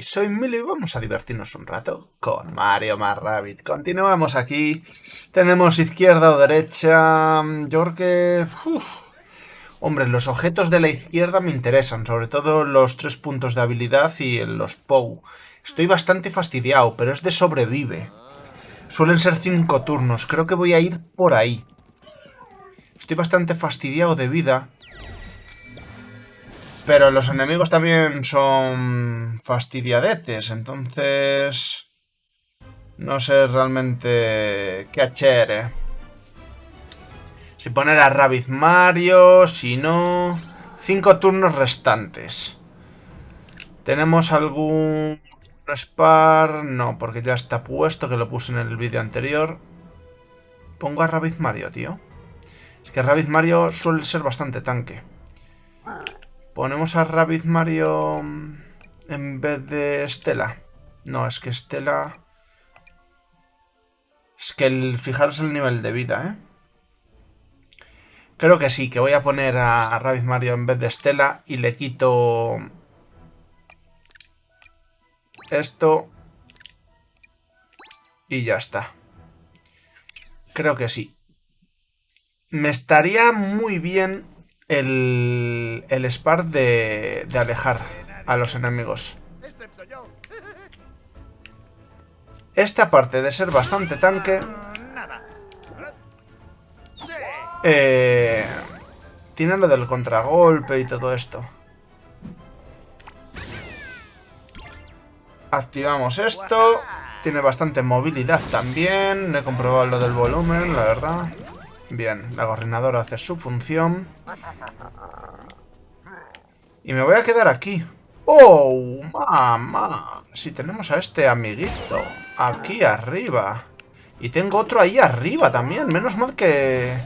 Soy Milo y vamos a divertirnos un rato con Mario más Rabbit. Continuamos aquí. Tenemos izquierda o derecha. Yo creo que... Hombre, los objetos de la izquierda me interesan, sobre todo los tres puntos de habilidad y los POW. Estoy bastante fastidiado, pero es de sobrevive. Suelen ser cinco turnos, creo que voy a ir por ahí. Estoy bastante fastidiado de vida. Pero los enemigos también son fastidiadetes, entonces... No sé realmente qué hacer, eh. Si poner a Rabbit Mario, si no... Cinco turnos restantes. ¿Tenemos algún Spar? No, porque ya está puesto, que lo puse en el vídeo anterior. Pongo a Rabbit Mario, tío. Es que Rabbit Mario suele ser bastante tanque. Ponemos a Rabbit Mario en vez de Estela. No, es que Estela... Es que el, fijaros el nivel de vida, ¿eh? Creo que sí, que voy a poner a Rabbit Mario en vez de Estela y le quito esto y ya está. Creo que sí. Me estaría muy bien el, el Spar de, de alejar a los enemigos. Esta parte de ser bastante tanque eh, tiene lo del contragolpe y todo esto. Activamos esto. Tiene bastante movilidad también. He comprobado lo del volumen, la verdad. Bien, la gorrinadora hace su función. Y me voy a quedar aquí. ¡Oh, mamá! Si tenemos a este amiguito aquí arriba. Y tengo otro ahí arriba también. Menos mal que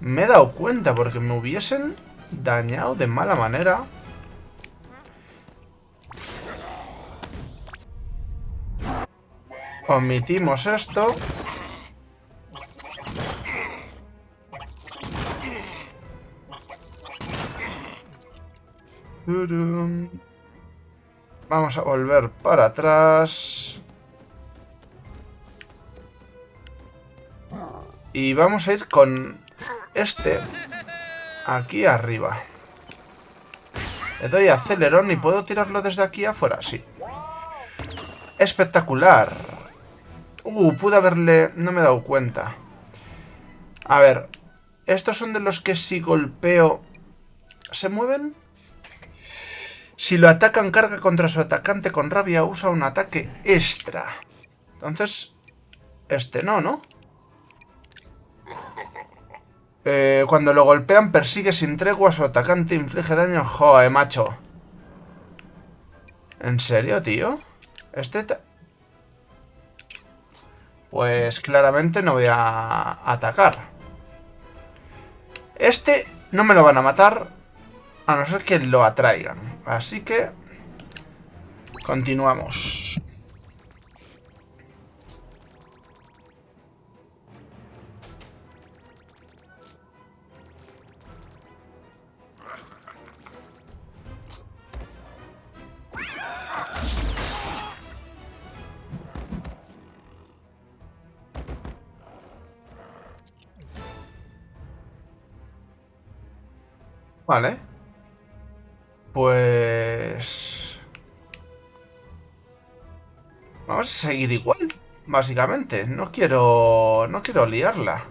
me he dado cuenta porque me hubiesen dañado de mala manera. Omitimos esto. Vamos a volver para atrás. Y vamos a ir con este aquí arriba. Le doy acelerón y puedo tirarlo desde aquí afuera, sí. Espectacular. Uh, pude haberle... No me he dado cuenta. A ver. Estos son de los que si golpeo... ¿Se mueven? Si lo atacan, carga contra su atacante con rabia, usa un ataque extra. Entonces, este no, ¿no? Eh, cuando lo golpean, persigue sin tregua a su atacante, inflige daño. Joder, macho. ¿En serio, tío? Este... Pues claramente no voy a atacar. Este no me lo van a matar a no ser que lo atraigan. Así que... Continuamos. Vale. Pues... seguir igual, básicamente. No quiero... No quiero liarla.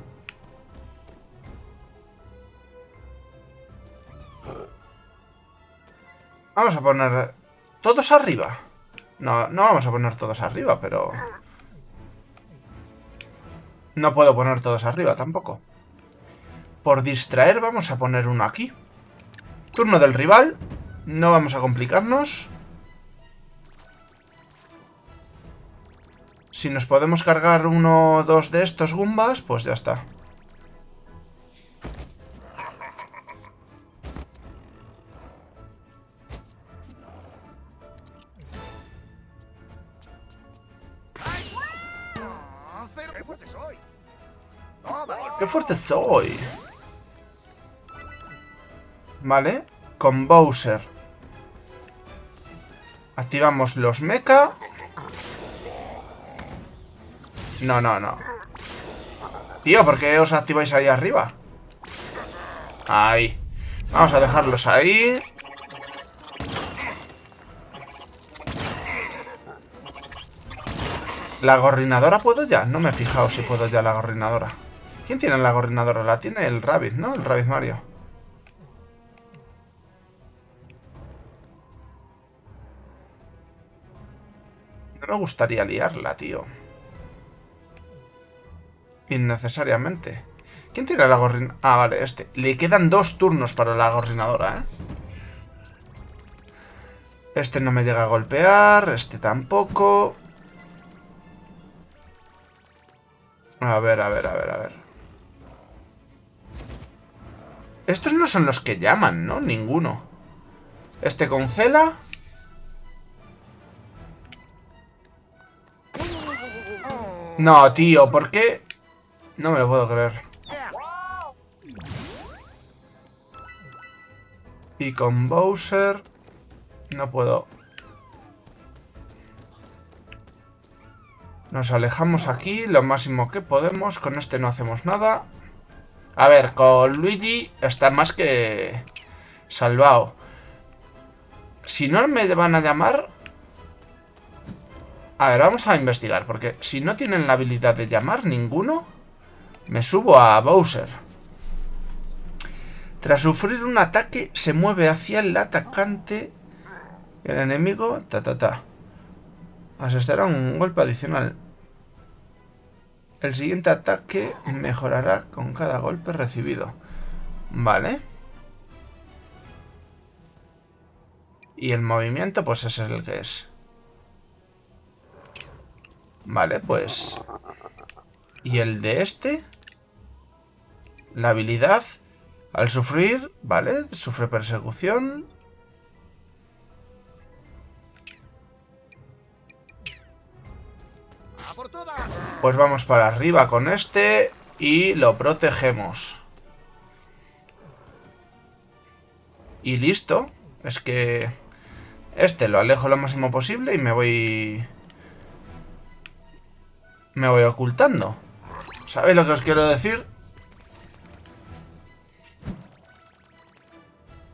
Vamos a poner... ¿Todos arriba? No, no vamos a poner todos arriba, pero... No puedo poner todos arriba tampoco. Por distraer vamos a poner uno aquí. Turno del rival. No vamos a complicarnos. Si nos podemos cargar uno o dos de estos Gumbas, pues ya está. ¡Qué fuerte soy! Vale, con Bowser. Activamos los mecha. No, no, no. Tío, ¿por qué os activáis ahí arriba? Ahí. Vamos a dejarlos ahí. ¿La gorrinadora puedo ya? No me he fijado si puedo ya la gorrinadora. ¿Quién tiene la gorrinadora? La tiene el Rabbit, ¿no? El Rabbit Mario. No me gustaría liarla, tío. Innecesariamente. ¿Quién tiene la gorrinadora? Ah, vale, este. Le quedan dos turnos para la gorrinadora, ¿eh? Este no me llega a golpear, este tampoco. A ver, a ver, a ver, a ver. Estos no son los que llaman, ¿no? Ninguno. Este congela. No, tío, ¿por qué? No me lo puedo creer. Y con Bowser... No puedo... Nos alejamos aquí lo máximo que podemos. Con este no hacemos nada. A ver, con Luigi está más que salvado. Si no me van a llamar... A ver, vamos a investigar, porque si no tienen la habilidad de llamar ninguno, me subo a Bowser. Tras sufrir un ataque, se mueve hacia el atacante. El enemigo, ta ta ta. Asestará un golpe adicional. El siguiente ataque mejorará con cada golpe recibido. Vale. Y el movimiento, pues ese es el que es. Vale, pues... ¿Y el de este? La habilidad... Al sufrir, ¿vale? Sufre persecución. Pues vamos para arriba con este y lo protegemos. Y listo. Es que este lo alejo lo máximo posible y me voy... Me voy ocultando. ¿Sabéis lo que os quiero decir?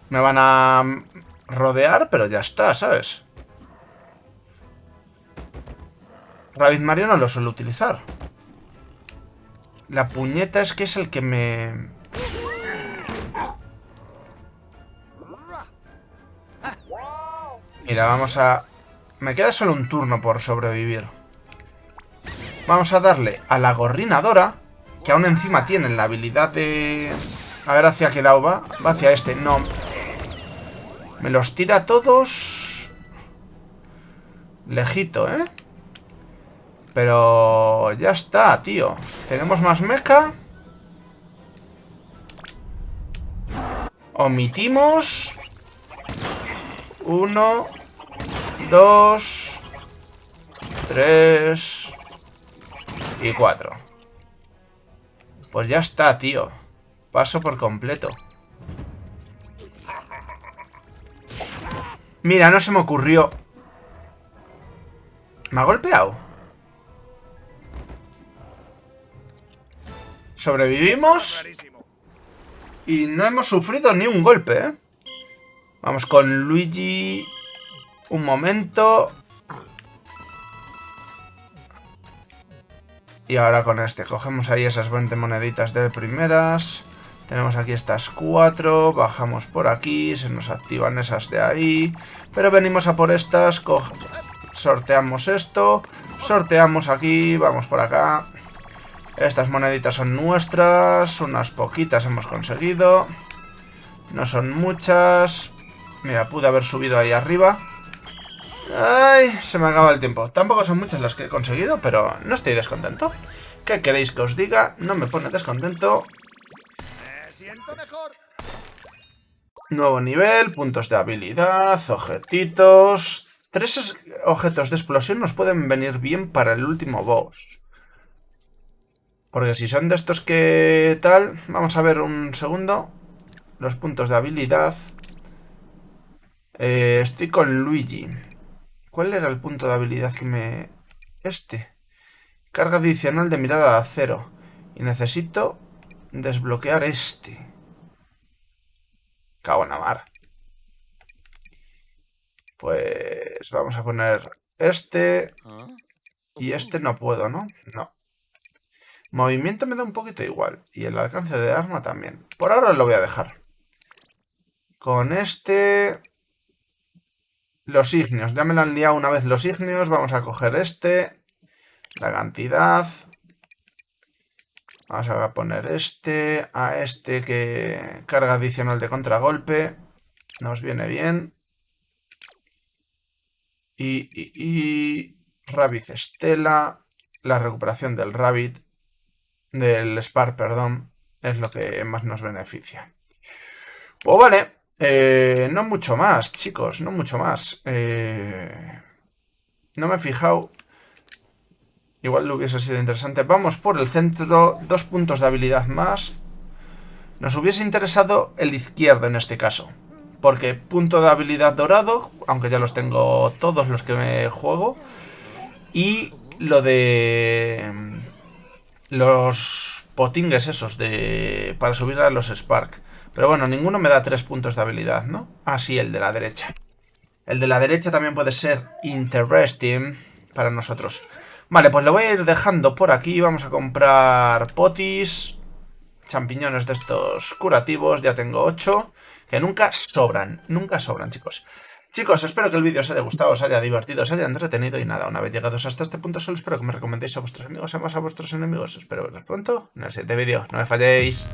Me van a rodear, pero ya está, ¿sabes? Rabbit Mario no lo suelo utilizar. La puñeta es que es el que me... Mira, vamos a... Me queda solo un turno por sobrevivir. Vamos a darle a la gorrinadora, que aún encima tiene la habilidad de... A ver hacia qué lado va. Va hacia este. No. Me los tira todos... Lejito, ¿eh? Pero ya está, tío. Tenemos más mecha. Omitimos. Uno. Dos. Tres. Y cuatro. Pues ya está, tío. Paso por completo. Mira, no se me ocurrió. ¿Me ha golpeado? Sobrevivimos. Y no hemos sufrido ni un golpe, ¿eh? Vamos con Luigi. Un momento. Y ahora con este. Cogemos ahí esas 20 moneditas de primeras. Tenemos aquí estas cuatro. Bajamos por aquí. Se nos activan esas de ahí. Pero venimos a por estas. Sorteamos esto. Sorteamos aquí. Vamos por acá. Estas moneditas son nuestras, unas poquitas hemos conseguido. No son muchas. Mira, pude haber subido ahí arriba. Ay, se me acaba el tiempo. Tampoco son muchas las que he conseguido, pero no estoy descontento. ¿Qué queréis que os diga? No me pone descontento. Nuevo nivel, puntos de habilidad, objetitos... Tres objetos de explosión nos pueden venir bien para el último boss. Porque si son de estos que tal... Vamos a ver un segundo. Los puntos de habilidad. Eh, estoy con Luigi. ¿Cuál era el punto de habilidad que me... Este. Carga adicional de mirada a cero. Y necesito desbloquear este. Cago en. Pues vamos a poner este. Y este no puedo, ¿no? No. Movimiento me da un poquito igual. Y el alcance de arma también. Por ahora lo voy a dejar. Con este... Los ignios. Ya me lo han liado una vez los ignios. Vamos a coger este. La cantidad. Vamos a poner este. A este que carga adicional de contragolpe. Nos viene bien. Y, y, y Rabbit Estela. La recuperación del Rabbit del Spark, perdón, es lo que más nos beneficia. Pues vale, eh, no mucho más, chicos, no mucho más. Eh, no me he fijado. Igual lo hubiese sido interesante. Vamos por el centro, dos puntos de habilidad más. Nos hubiese interesado el izquierdo en este caso. Porque punto de habilidad dorado, aunque ya los tengo todos los que me juego. Y lo de los potingues esos de para subir a los Spark. Pero bueno, ninguno me da tres puntos de habilidad, ¿no? Ah, sí, el de la derecha. El de la derecha también puede ser interesting para nosotros. Vale, pues lo voy a ir dejando por aquí. Vamos a comprar potis, champiñones de estos curativos. Ya tengo ocho, que nunca sobran, nunca sobran, chicos. Chicos, espero que el vídeo os haya gustado, os haya divertido, os haya entretenido y nada, una vez llegados hasta este punto solo espero que me recomendéis a vuestros amigos, además a vuestros enemigos. Espero veros pronto en el siguiente vídeo. No me falléis.